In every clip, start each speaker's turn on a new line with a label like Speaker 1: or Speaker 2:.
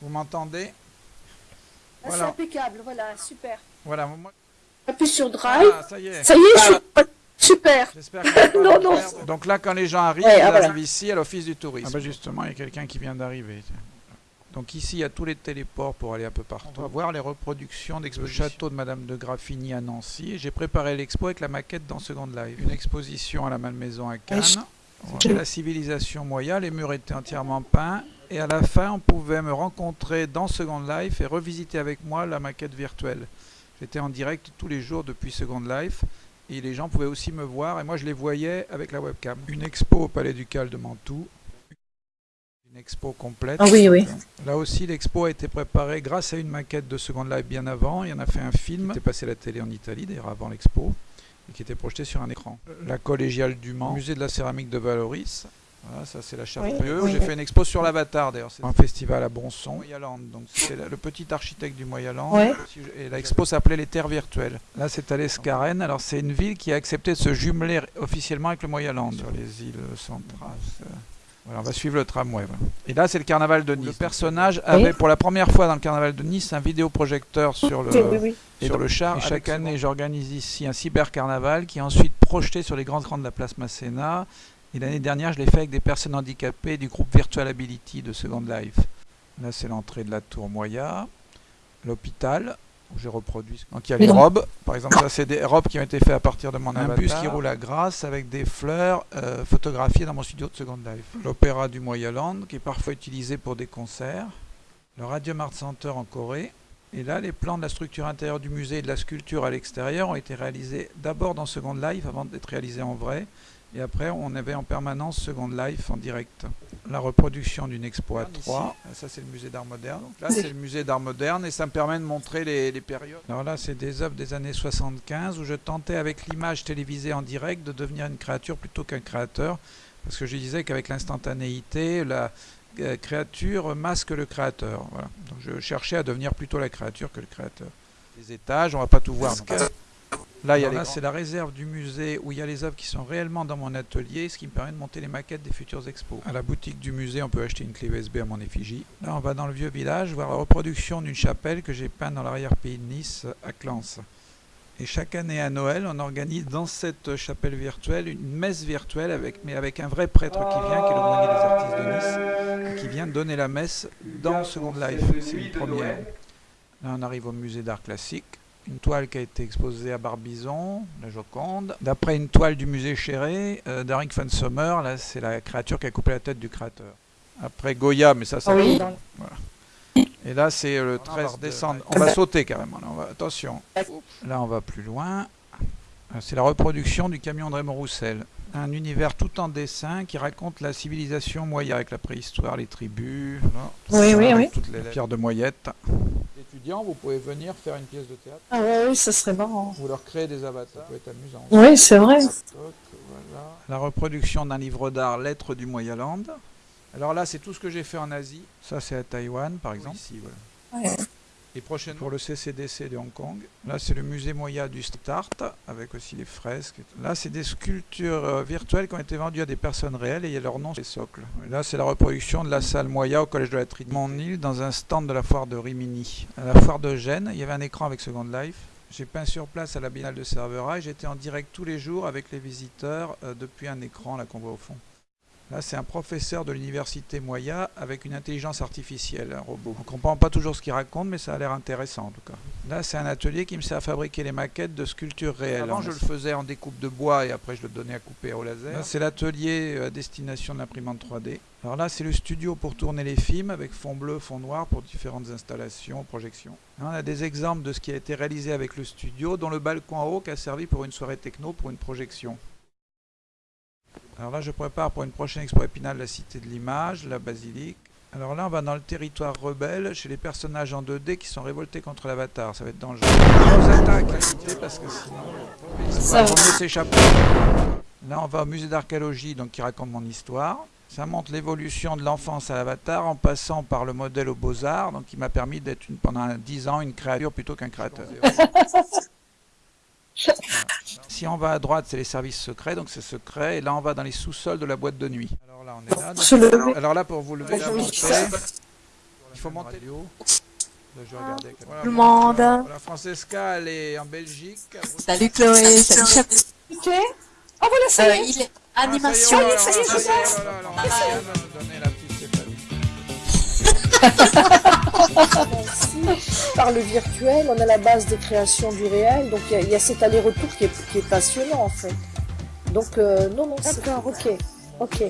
Speaker 1: Vous m'entendez?
Speaker 2: Ah, C'est
Speaker 1: Voilà.
Speaker 2: impeccable, voilà, super.
Speaker 1: Voilà, moi...
Speaker 2: Appuie sur Drive.
Speaker 1: Ah, ça y est.
Speaker 2: Ça y est, je suis... Super.
Speaker 1: J'espère pas
Speaker 2: Non,
Speaker 1: vous
Speaker 2: non.
Speaker 1: Donc là, quand les gens arrivent,
Speaker 2: Ouais,
Speaker 1: ils
Speaker 2: ah, voilà.
Speaker 1: arrivent ici à l'office du tourisme. Ah bah justement, il y a quelqu'un qui vient d'arriver. Donc ici, il y a tous les téléports pour aller un peu partout. On va voir les reproductions d'expo du château de Madame de Graffigny à Nancy. J'ai préparé l'expo avec la maquette dans Second Life. Une exposition à la Malmaison à Cannes.
Speaker 2: je-
Speaker 1: Voilà. La civilisation moya, les murs étaient entièrement peints. Et à la fin, on pouvait me rencontrer dans Second Life et revisiter avec moi la maquette virtuelle. J'étais en direct tous les jours depuis Second Life. Et les gens pouvaient aussi me voir, et moi je les voyais avec la webcam. Une expo au Palais Ducal de Mantoue. Une expo complète.
Speaker 2: Ah oui, oui.
Speaker 1: Là aussi, l'expo a été préparée grâce à une maquette de Second Life bien avant. Il y en a fait un film qui était passé à la télé en Italie, d'ailleurs avant l'expo, et qui était projeté sur un écran. La collégiale du Mans, musée de la céramique de Valoris. Voilà, ça c'est la Chartreuse.
Speaker 2: Oui,
Speaker 1: J'ai
Speaker 2: oui.
Speaker 1: fait une expo sur l'Avatar d'ailleurs. C'est un festival à Bonson, Moyaland. Donc c'est le petit architecte du Moyaland.
Speaker 2: Ouais.
Speaker 1: Et l'expo s'appelait Les Terres Virtuelles. Là c'est à l'Escarène. Alors c'est une ville qui a accepté de se jumeler officiellement avec le Moyaland. Sur les îles centrales. Voilà, on va suivre le tramway. voilà. Et là, c'est le carnaval de Nice. Le personnage avait pour la première fois dans le carnaval de Nice un vidéoprojecteur sur le,
Speaker 2: Oui, oui, oui.
Speaker 1: et sur le char. Et chaque année, j'organise ici un cybercarnaval qui est ensuite projeté sur les grands écrans de la place Masséna. Et l'année dernière, je l'ai fait avec des personnes handicapées du groupe Virtual Ability de Second Life. Là, c'est l'entrée de la tour Moya, l'hôpital, où j'ai reproduit. Donc il y a les robes, par exemple, ça c'est des robes qui ont été faites à partir de mon un bus qui roule à Grasse avec des fleurs euh, photographiées dans mon studio de Second Life. L'opéra du Moyaland, qui est parfois utilisé pour des concerts. Le Radium Art Center en Corée. Et là, les plans de la structure intérieure du musée et de la sculpture à l'extérieur ont été réalisés d'abord dans Second Life avant d'être réalisés en vrai. Et après, on avait en permanence Second Life en direct. La reproduction d'une expo à 3. Ça, c'est le musée d'art moderne. Donc là, c'est le musée d'art moderne et ça me permet de montrer les, les périodes. Alors là, c'est des œuvres des années 75 où je tentais, avec l'image télévisée en direct, de devenir une créature plutôt qu'un créateur. Parce que je disais qu'avec l'instantanéité, la euh, créature masque le créateur. Voilà. Donc je cherchais à devenir plutôt la créature que le créateur. Les étages, on va pas tout voir. Là, il y a
Speaker 3: Alors
Speaker 1: les-
Speaker 3: là,
Speaker 1: c'est la réserve du musée où il y a les œuvres qui sont réellement dans mon atelier, ce qui me permet de monter les maquettes des futures expos. À la boutique du musée, on peut acheter une clé USB à mon effigie. Là, on va dans le vieux village voir la reproduction d'une chapelle que j'ai peinte dans l'arrière-pays de Nice, à Clans. Et chaque année à Noël, on organise dans cette chapelle virtuelle une messe virtuelle, avec, mais avec un vrai prêtre qui vient, qui est le grenier des artistes de Nice, qui vient donner la messe dans Second Life. C'est une première. Là, on arrive au musée d'art classique. Une toile qui a été exposée à Barbizon, la Joconde. D'après une toile du musée Chéré, euh, von Sommer, là, c'est la créature qui a coupé la tête du créateur. Après Goya, mais ça, ça
Speaker 2: oui.
Speaker 1: Voilà. Et là, c'est le 13 décembre. On va sauter carrément. Là, on va... Attention. Là, on va plus loin. Euh, C'est la reproduction du camion de Raymond Roussel. Un univers tout en dessin qui raconte la civilisation moya avec la préhistoire, les tribus.
Speaker 2: Oui,
Speaker 1: Ça,
Speaker 2: oui, oui.
Speaker 1: toutes les pierres de moyette. Étudiants, vous pouvez venir faire une pièce de théâtre.
Speaker 2: Ah ouais, oui, ça serait marrant.
Speaker 1: Vous leur créez des avatars, ça peut être amusant.
Speaker 2: Oui, c'est vrai.
Speaker 1: Voilà. La reproduction d'un livre d'art, Lettres du Moyaland. Alors là, c'est tout ce que j'ai fait en Asie. Ça, c'est à Taïwan, par exemple. Ici, voilà.
Speaker 2: Ouais.
Speaker 1: Et prochainement, pour le CCDC de Hong Kong. Là, c'est le musée Moya du Start, avec aussi les fresques. Là, c'est des sculptures euh, virtuelles qui ont été vendues à des personnes réelles et il y a leur nom sur les socles. Là, c'est la reproduction de la salle Moya au Collège de la Trinité. Mon île, dans un stand de la foire de Rimini. À la foire de Gênes, il y avait un écran avec Second Life. J'ai peint sur place à la Biennale de Cervera et j'étais en direct tous les jours avec les visiteurs euh, depuis un écran là qu'on voit au fond. Là, c'est un professeur de l'université Moya avec une intelligence artificielle, un robot. On ne comprend pas toujours ce qu'il raconte, mais ça a l'air intéressant en tout cas. Là, c'est un atelier qui me sert à fabriquer les maquettes de sculptures réelles. Avant, je le faisais en découpe de bois et après, je le donnais à couper au laser. C'est l'atelier euh, à destination de l'imprimante 3D. Alors là, c'est le studio pour tourner les films avec fond bleu, fond noir pour différentes installations, projections. Là, on a des exemples de ce qui a été réalisé avec le studio, dont le balcon en haut qui a servi pour une soirée techno, pour une projection. Alors là, je prépare pour une prochaine expo épinal la Cité de l'Image, la Basilique. Alors là, on va dans le territoire rebelle, chez les personnages en 2D qui sont révoltés contre l'avatar. Ça va être dangereux. On attaque, la cité, parce que sinon,
Speaker 2: Ça va.
Speaker 1: s'échapper. Là, on va au musée d'archéologie, donc qui raconte mon histoire. Ça montre l'évolution de l'enfance à l'avatar en passant par le modèle aux beaux-arts, donc qui m'a permis d'être pendant 10 ans une créature plutôt qu'un créateur. Si on va à droite, c'est les services secrets, donc c'est secret. Et là, on va dans les sous-sols de la boîte de nuit. Alors là, on est là.
Speaker 2: Lever.
Speaker 1: Alors là, pour vous lever, montée, Il faut monter hauts. Je vais regarder. Voilà,
Speaker 3: Tout le monde.
Speaker 1: voilà, voilà, Francesca, elle est en Belgique.
Speaker 3: Salut Chloé, salut Chap.
Speaker 2: Ok. Ah voilà, ça
Speaker 3: Euh,
Speaker 2: y est.
Speaker 3: il est
Speaker 1: Ah,
Speaker 3: animation.
Speaker 1: ça y est,
Speaker 2: ça y est,
Speaker 1: ça y est,
Speaker 2: je
Speaker 1: oh là
Speaker 2: passe.
Speaker 1: là là, donner la petite Stéphanie.
Speaker 2: Par le virtuel, on a la base de création du réel, donc il y a- il y, a cet aller-retour qui est, qui est passionnant en fait. Donc euh, non, non, d'accord, ok, ok.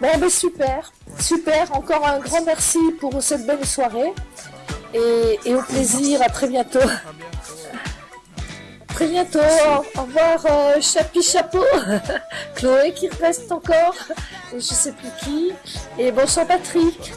Speaker 2: Bon, ben super, super. Encore un grand merci pour cette belle soirée et, et au plaisir. À très bientôt.
Speaker 1: À.
Speaker 2: Très bientôt. Au revoir, euh, Chapi Chapeau. Chloé qui reste encore. Et je sais plus qui. Et bonsoir Patrick.